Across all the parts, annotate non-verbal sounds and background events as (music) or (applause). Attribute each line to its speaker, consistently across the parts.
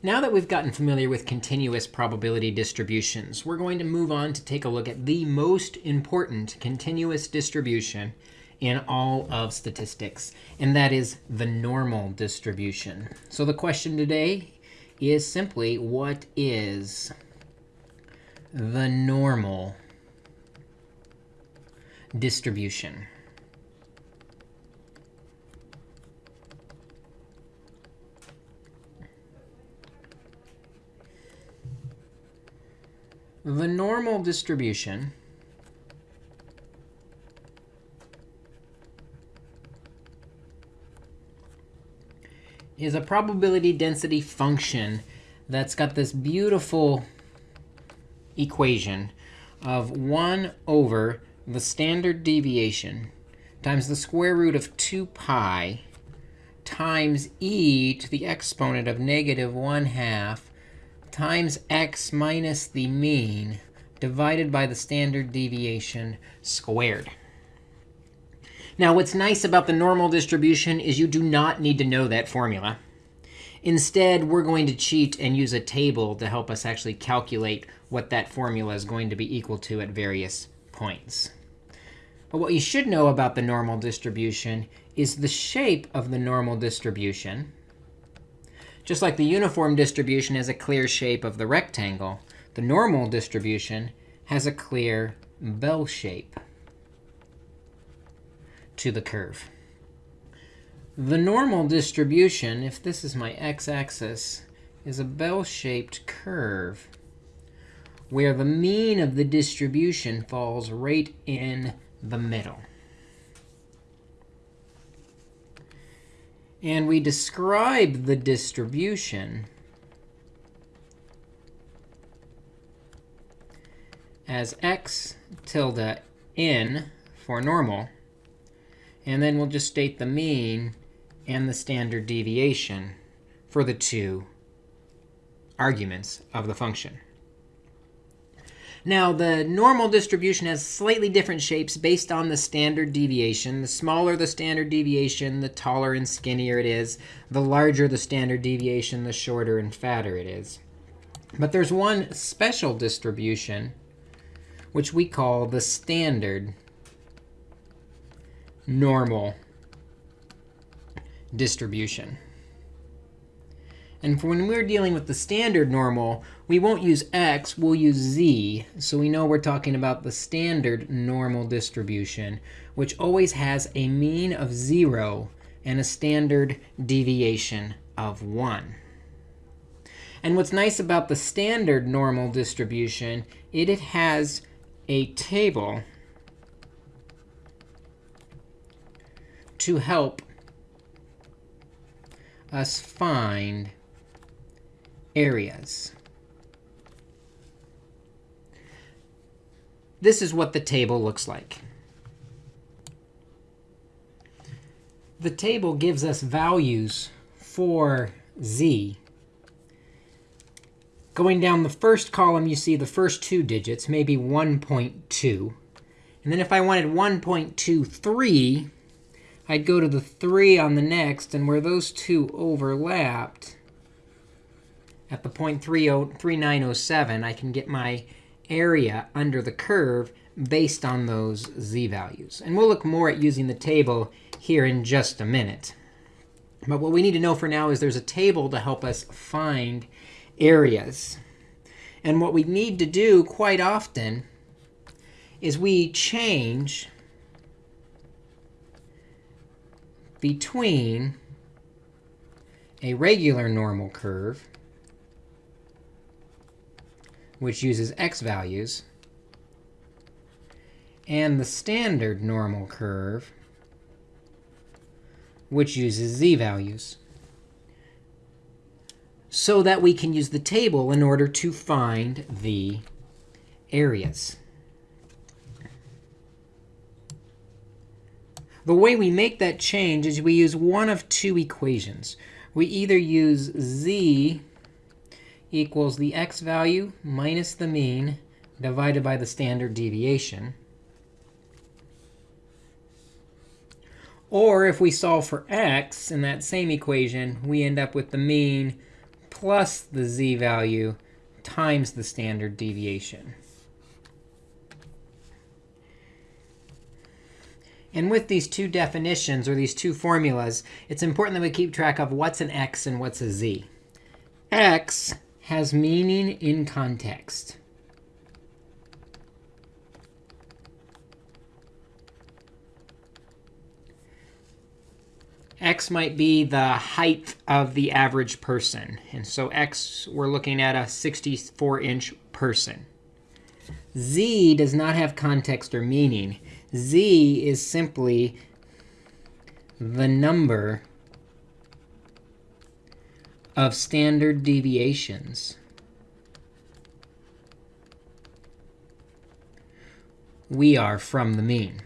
Speaker 1: Now that we've gotten familiar with continuous probability distributions, we're going to move on to take a look at the most important continuous distribution in all of statistics, and that is the normal distribution. So the question today is simply, what is the normal distribution? The normal distribution is a probability density function that's got this beautiful equation of 1 over the standard deviation times the square root of 2 pi times e to the exponent of negative 1 half times x minus the mean divided by the standard deviation squared. Now, what's nice about the normal distribution is you do not need to know that formula. Instead, we're going to cheat and use a table to help us actually calculate what that formula is going to be equal to at various points. But what you should know about the normal distribution is the shape of the normal distribution just like the uniform distribution has a clear shape of the rectangle, the normal distribution has a clear bell shape to the curve. The normal distribution, if this is my x-axis, is a bell-shaped curve where the mean of the distribution falls right in the middle. And we describe the distribution as x tilde n for normal. And then we'll just state the mean and the standard deviation for the two arguments of the function. Now, the normal distribution has slightly different shapes based on the standard deviation. The smaller the standard deviation, the taller and skinnier it is. The larger the standard deviation, the shorter and fatter it is. But there's one special distribution, which we call the standard normal distribution. And for when we're dealing with the standard normal, we won't use x, we'll use z. So we know we're talking about the standard normal distribution, which always has a mean of 0 and a standard deviation of 1. And what's nice about the standard normal distribution, it, it has a table to help us find areas. This is what the table looks like. The table gives us values for z. Going down the first column, you see the first two digits, maybe 1.2. And then if I wanted 1.23, I'd go to the 3 on the next. And where those two overlapped, at the point 3907, I can get my area under the curve based on those z values. And we'll look more at using the table here in just a minute. But what we need to know for now is there's a table to help us find areas. And what we need to do quite often is we change between a regular normal curve which uses x values, and the standard normal curve, which uses z values, so that we can use the table in order to find the areas. The way we make that change is we use one of two equations. We either use z equals the x value minus the mean divided by the standard deviation. Or if we solve for x in that same equation, we end up with the mean plus the z-value times the standard deviation. And with these two definitions, or these two formulas, it's important that we keep track of what's an x and what's a z. x has meaning in context. x might be the height of the average person. And so x, we're looking at a 64-inch person. z does not have context or meaning. z is simply the number of standard deviations we are from the mean.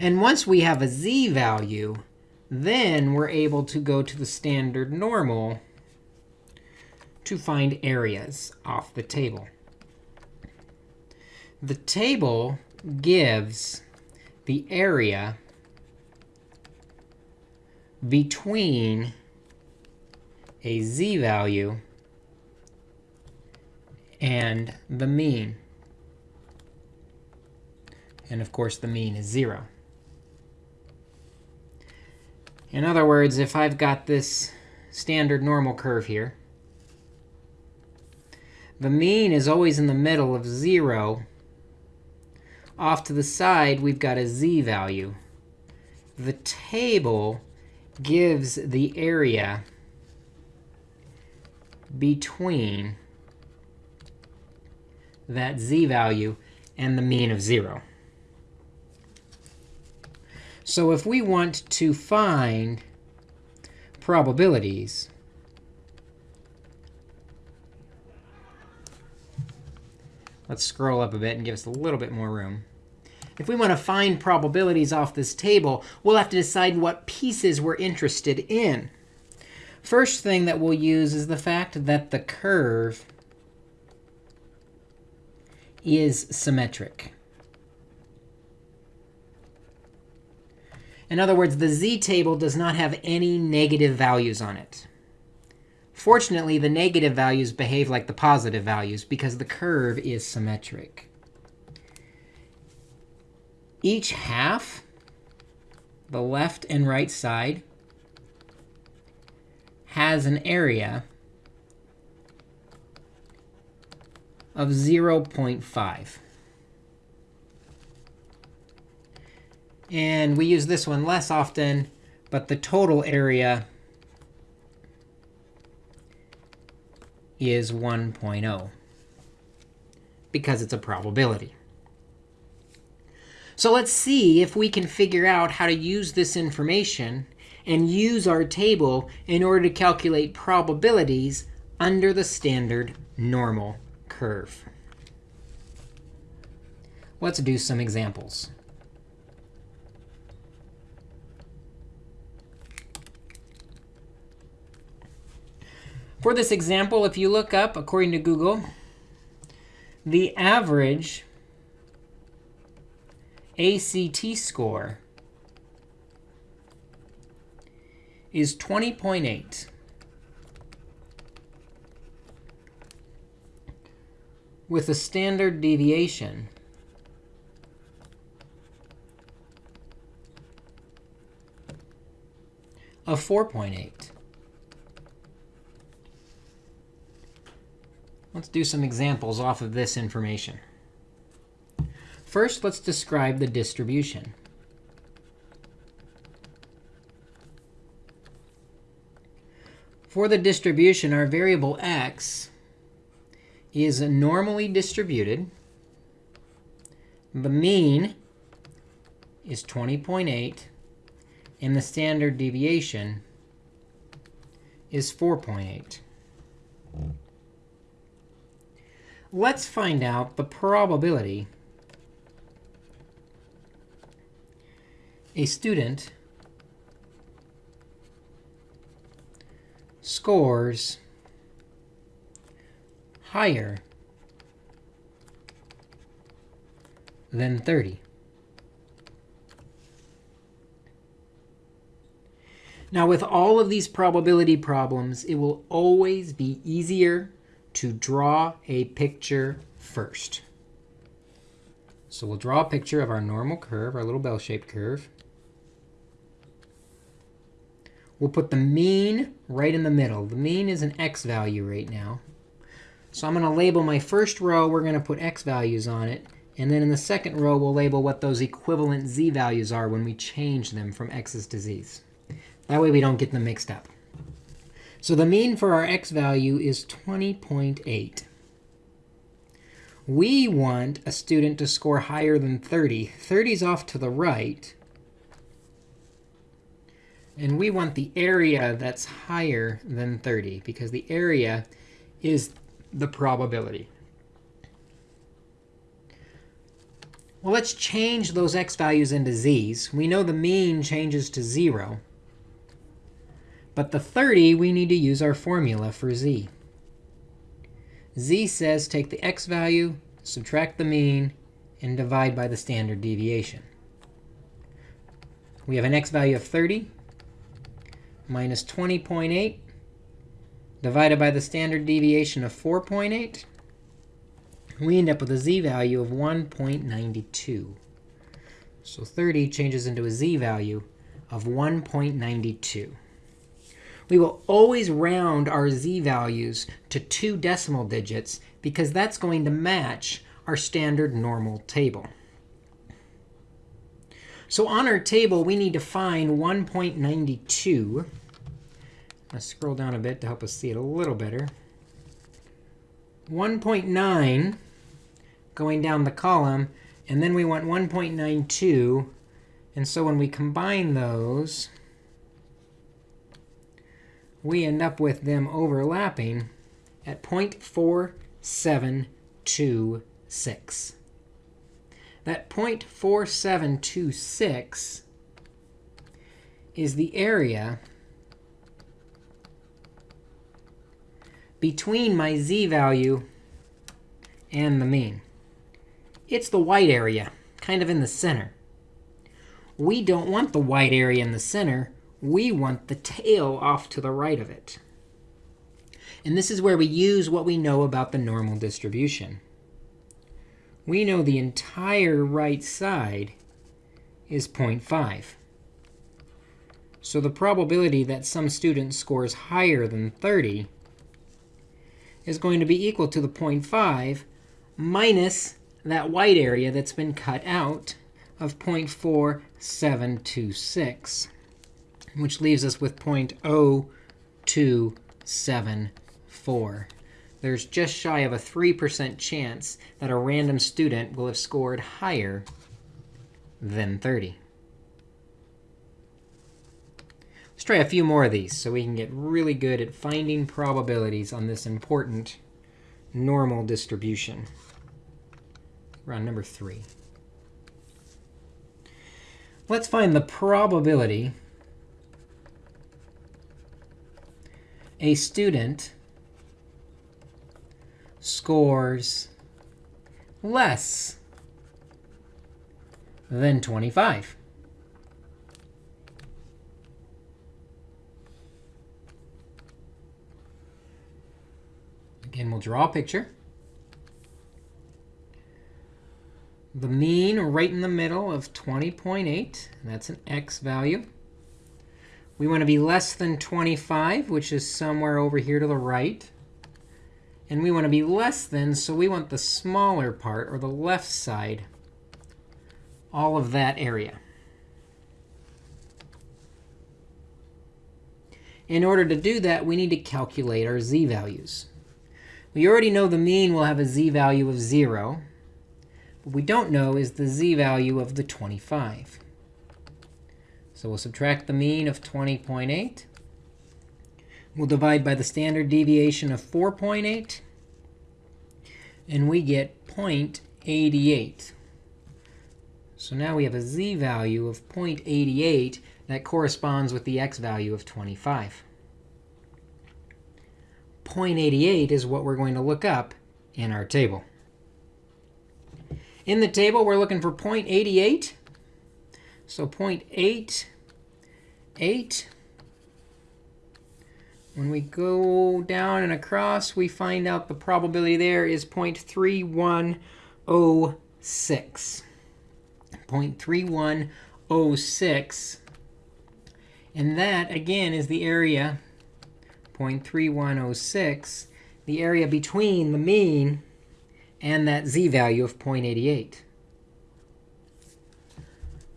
Speaker 1: And once we have a z value, then we're able to go to the standard normal to find areas off the table. The table gives the area between a z value and the mean. And of course, the mean is 0. In other words, if I've got this standard normal curve here, the mean is always in the middle of 0. Off to the side, we've got a z value. The table gives the area between that z value and the mean of 0. So if we want to find probabilities, let's scroll up a bit and give us a little bit more room. If we want to find probabilities off this table, we'll have to decide what pieces we're interested in. First thing that we'll use is the fact that the curve is symmetric. In other words, the z-table does not have any negative values on it. Fortunately, the negative values behave like the positive values because the curve is symmetric. Each half, the left and right side, has an area of 0.5. And we use this one less often, but the total area is 1.0 because it's a probability. So let's see if we can figure out how to use this information and use our table in order to calculate probabilities under the standard normal curve. Let's do some examples. For this example, if you look up, according to Google, the average ACT score is 20.8. with a standard deviation of 4.8. Let's do some examples off of this information. First, let's describe the distribution. For the distribution, our variable x is normally distributed. The mean is 20.8, and the standard deviation is 4.8. let's find out the probability a student scores higher than 30. Now, with all of these probability problems, it will always be easier to draw a picture first. So we'll draw a picture of our normal curve, our little bell-shaped curve. We'll put the mean right in the middle. The mean is an x value right now. So I'm going to label my first row. We're going to put x values on it. And then in the second row, we'll label what those equivalent z values are when we change them from x's to z's. That way we don't get them mixed up. So the mean for our x value is 20.8. We want a student to score higher than 30. 30 is off to the right. And we want the area that's higher than 30, because the area is the probability. Well, let's change those x values into z's. We know the mean changes to 0. But the 30, we need to use our formula for z. z says take the x value, subtract the mean, and divide by the standard deviation. We have an x value of 30 minus 20.8 divided by the standard deviation of 4.8. We end up with a z value of 1.92. So 30 changes into a z value of 1.92. We will always round our z values to two decimal digits, because that's going to match our standard normal table. So on our table, we need to find 1.92. Let's scroll down a bit to help us see it a little better. 1.9 going down the column. And then we want 1.92. And so when we combine those, we end up with them overlapping at 0.4726. That 0.4726 is the area between my z value and the mean. It's the white area, kind of in the center. We don't want the white area in the center. We want the tail off to the right of it. And this is where we use what we know about the normal distribution we know the entire right side is 0.5. So the probability that some student scores higher than 30 is going to be equal to the 0.5 minus that white area that's been cut out of 0.4726, which leaves us with 0.0274 there's just shy of a 3% chance that a random student will have scored higher than 30. Let's try a few more of these so we can get really good at finding probabilities on this important normal distribution. We're number 3. Let's find the probability a student scores less than 25. Again, we'll draw a picture. The mean right in the middle of 20.8, that's an x value. We want to be less than 25, which is somewhere over here to the right. And we want to be less than, so we want the smaller part, or the left side, all of that area. In order to do that, we need to calculate our z values. We already know the mean will have a z value of 0. What we don't know is the z value of the 25. So we'll subtract the mean of 20.8 We'll divide by the standard deviation of 4.8. And we get 0.88. So now we have a z value of 0.88 that corresponds with the x value of 25. 0.88 is what we're going to look up in our table. In the table, we're looking for 0.88. So 0.88 When we go down and across, we find out the probability there is 0.3106. 0.3106. And that, again, is the area 0.3106, the area between the mean and that z-value of 0.88.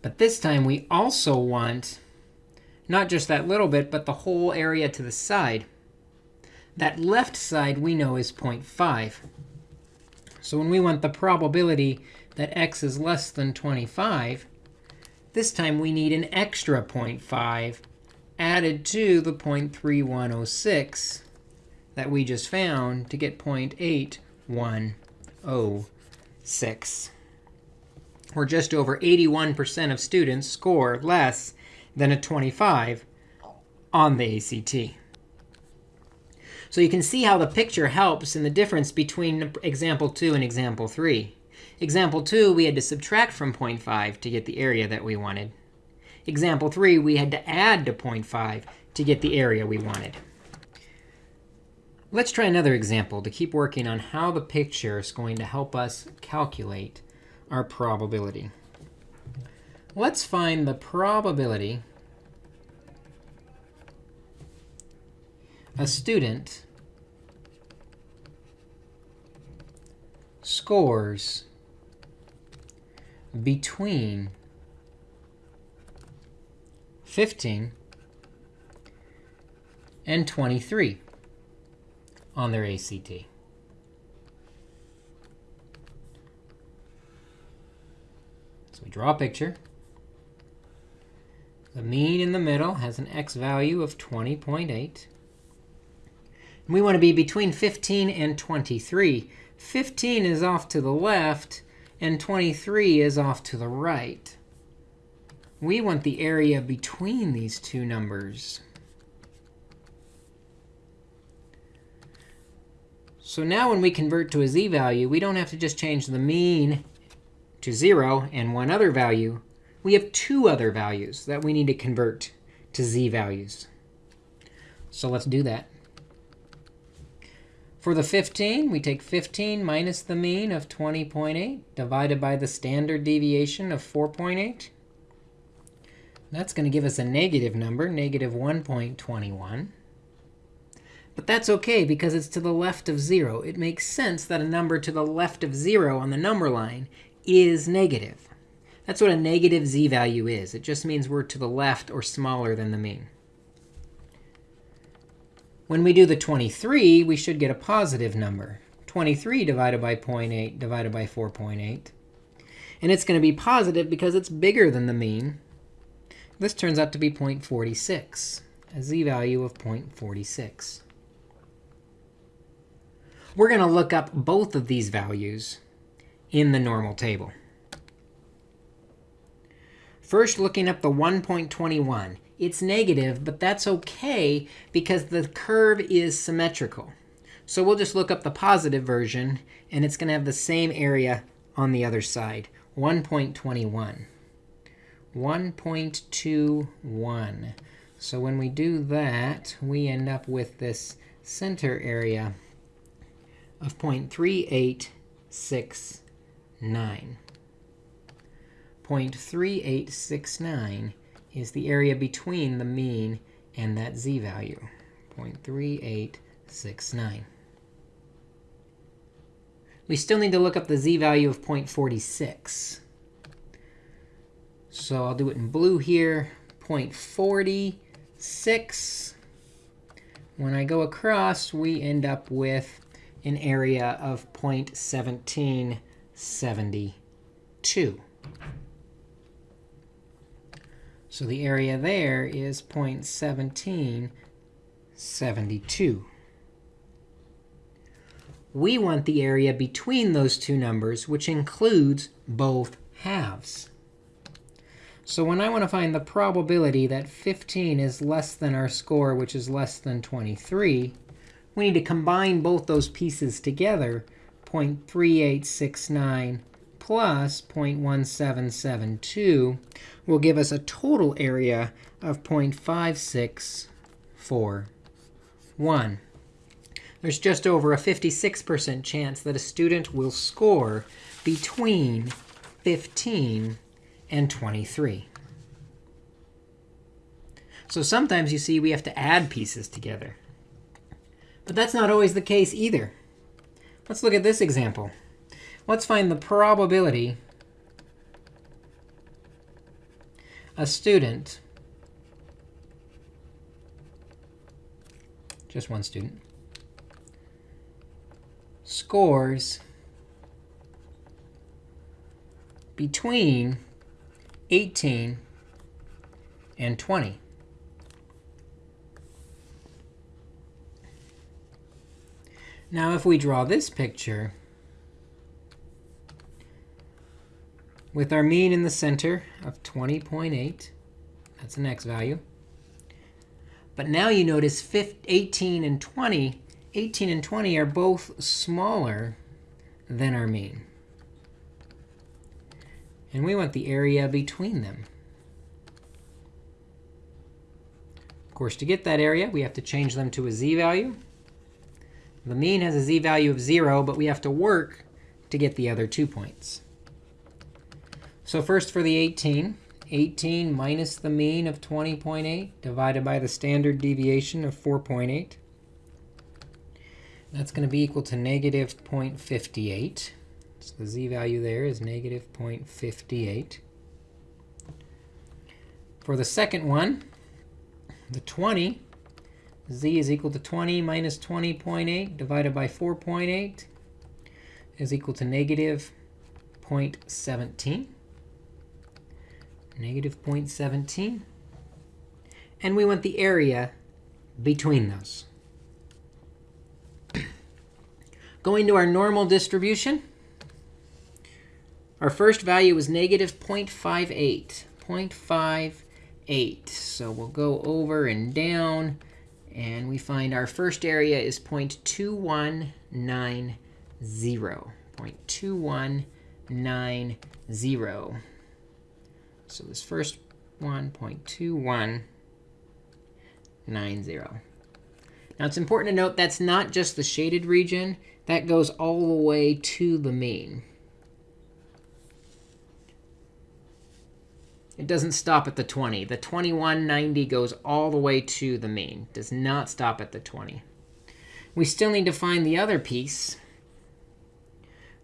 Speaker 1: But this time, we also want not just that little bit, but the whole area to the side. That left side we know is 0.5. So when we want the probability that x is less than 25, this time we need an extra 0.5 added to the 0.3106 that we just found to get 0.8106. Or just over 81% of students score less than a 25 on the ACT. So you can see how the picture helps in the difference between example 2 and example 3. Example 2, we had to subtract from 0.5 to get the area that we wanted. Example 3, we had to add to 0.5 to get the area we wanted. Let's try another example to keep working on how the picture is going to help us calculate our probability. Let's find the probability a student scores between 15 and 23 on their ACT. So we draw a picture. The mean in the middle has an x value of 20.8. We want to be between 15 and 23. 15 is off to the left, and 23 is off to the right. We want the area between these two numbers. So now when we convert to a z-value, we don't have to just change the mean to 0 and one other value we have two other values that we need to convert to z-values. So let's do that. For the 15, we take 15 minus the mean of 20.8 divided by the standard deviation of 4.8. That's going to give us a negative number, negative 1.21. But that's OK, because it's to the left of 0. It makes sense that a number to the left of 0 on the number line is negative. That's what a negative z-value is. It just means we're to the left or smaller than the mean. When we do the 23, we should get a positive number. 23 divided by 0.8 divided by 4.8. And it's going to be positive because it's bigger than the mean. This turns out to be 0.46, a z-value of 0.46. We're going to look up both of these values in the normal table. First, looking up the 1.21. It's negative, but that's OK because the curve is symmetrical. So we'll just look up the positive version, and it's going to have the same area on the other side, 1.21. 1.21. So when we do that, we end up with this center area of 0.3869. 0.3869 is the area between the mean and that z-value, 0.3869. We still need to look up the z-value of 0.46. So I'll do it in blue here, 0.46. When I go across, we end up with an area of 0.1772. So the area there is 0.1772. We want the area between those two numbers, which includes both halves. So when I want to find the probability that 15 is less than our score, which is less than 23, we need to combine both those pieces together, 0.3869 plus 0.1772 will give us a total area of 0.5641. There's just over a 56% chance that a student will score between 15 and 23. So sometimes you see we have to add pieces together. But that's not always the case either. Let's look at this example. Let's find the probability a student, just one student, scores between 18 and 20. Now, if we draw this picture with our mean in the center of 20.8, that's an x value. But now you notice 18 and 20, 18 and 20 are both smaller than our mean. And we want the area between them. Of course, to get that area, we have to change them to a z-value. The mean has a z-value of 0, but we have to work to get the other two points. So first for the 18, 18 minus the mean of 20.8 divided by the standard deviation of 4.8. That's going to be equal to negative 0.58. So the z-value there is negative 0.58. For the second one, the 20, z is equal to 20 minus 20.8 divided by 4.8 is equal to negative 0.17. Negative 0.17. And we want the area between those. (clears throat) Going to our normal distribution, our first value was negative 0.58. 0.58. So we'll go over and down. And we find our first area is 0.2190. 0.2190. So this first one, 0.2190. Now, it's important to note that's not just the shaded region. That goes all the way to the mean. It doesn't stop at the 20. The 2190 goes all the way to the mean. Does not stop at the 20. We still need to find the other piece,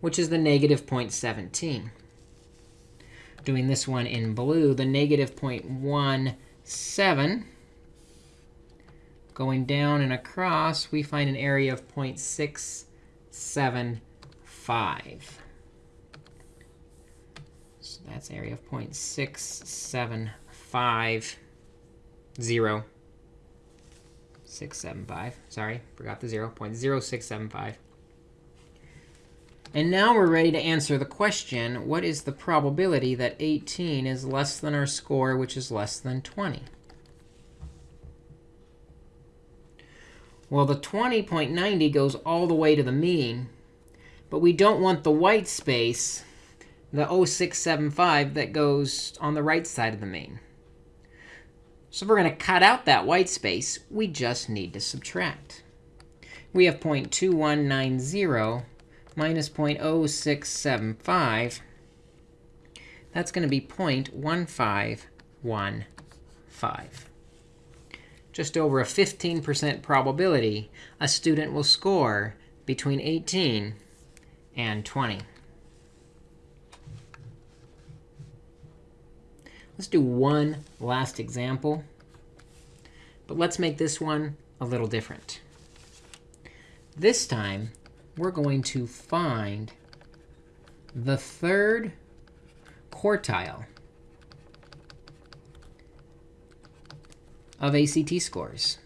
Speaker 1: which is the negative 0.17. Doing this one in blue, the negative 0.17. Going down and across, we find an area of 0.675. So that's area of 0.675, 0. 675. Sorry, forgot the 0. 0.0675. And now we're ready to answer the question, what is the probability that 18 is less than our score, which is less than 20? Well, the 20.90 goes all the way to the mean. But we don't want the white space the 0675 that goes on the right side of the mean. So if we're going to cut out that white space, we just need to subtract. We have 0.2190 minus 0.0675. That's going to be 0.1515. Just over a 15% probability a student will score between 18 and 20. Let's do one last example. But let's make this one a little different. This time, we're going to find the third quartile of ACT scores.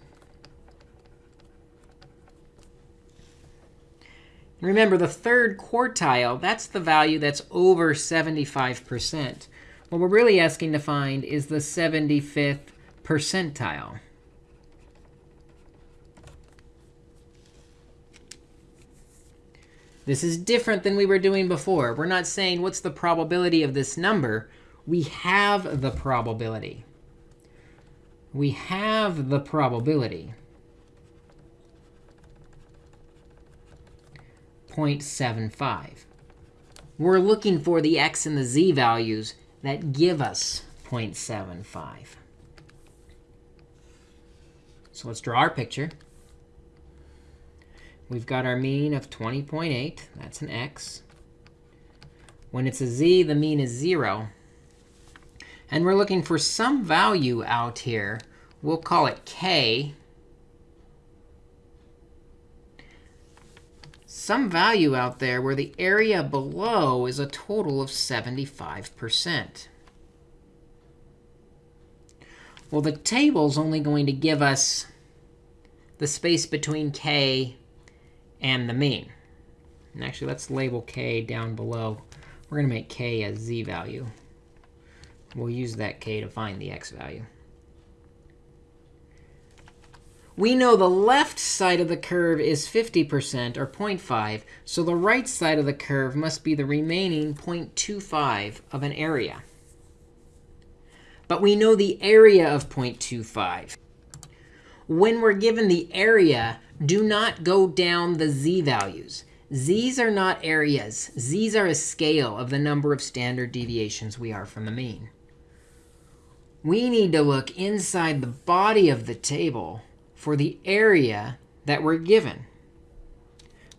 Speaker 1: Remember, the third quartile, that's the value that's over 75%. What we're really asking to find is the 75th percentile. This is different than we were doing before. We're not saying what's the probability of this number. We have the probability. We have the probability. 0.75. We're looking for the x and the z values that give us 0.75. So let's draw our picture. We've got our mean of 20.8. That's an x. When it's a z, the mean is 0. And we're looking for some value out here. We'll call it k. Some value out there where the area below is a total of 75%. Well, the table's only going to give us the space between k and the mean. And actually, let's label k down below. We're going to make k a z value. We'll use that k to find the x value. We know the left side of the curve is 50%, or 0.5. So the right side of the curve must be the remaining 0.25 of an area. But we know the area of 0.25. When we're given the area, do not go down the z values. z's are not areas. z's are a scale of the number of standard deviations we are from the mean. We need to look inside the body of the table for the area that we're given.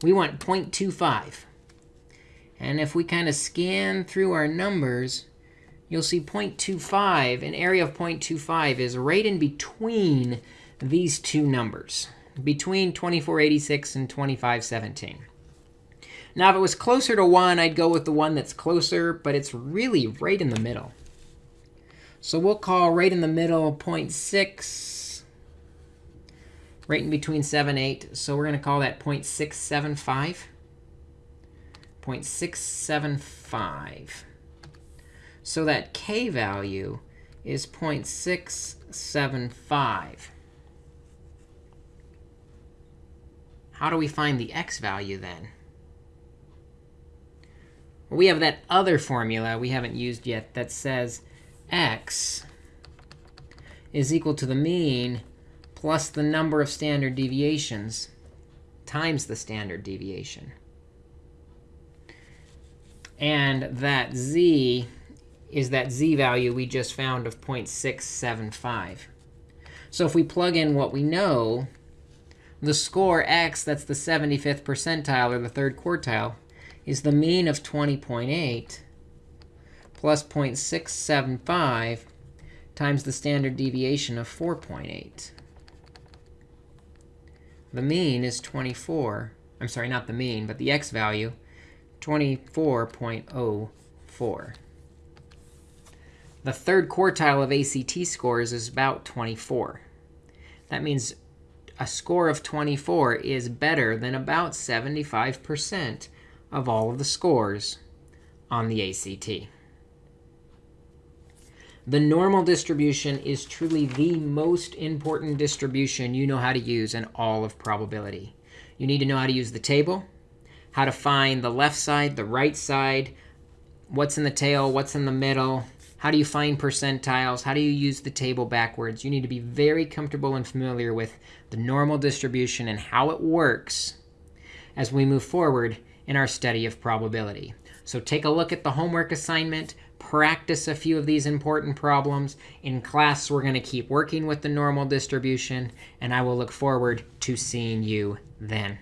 Speaker 1: We want 0.25. And if we kind of scan through our numbers, you'll see 0.25, an area of 0.25 is right in between these two numbers between 2486 and 2517. Now, if it was closer to 1, I'd go with the one that's closer, but it's really right in the middle. So we'll call right in the middle 0.6, right in between 7, 8. So we're going to call that 0.675. 0.675. So that k value is 0.675. How do we find the x value then? Well, we have that other formula we haven't used yet that says x is equal to the mean plus the number of standard deviations times the standard deviation. And that z is that z value we just found of 0.675. So if we plug in what we know, the score x, that's the 75th percentile, or the third quartile, is the mean of 20.8 plus 0.675 times the standard deviation of 4.8. The mean is 24. I'm sorry, not the mean, but the x value, 24.04. The third quartile of ACT scores is about 24. That means a score of 24 is better than about 75% of all of the scores on the ACT. The normal distribution is truly the most important distribution you know how to use in all of probability. You need to know how to use the table, how to find the left side, the right side, what's in the tail, what's in the middle, how do you find percentiles? How do you use the table backwards? You need to be very comfortable and familiar with the normal distribution and how it works as we move forward in our study of probability. So take a look at the homework assignment, practice a few of these important problems. In class, we're going to keep working with the normal distribution, and I will look forward to seeing you then.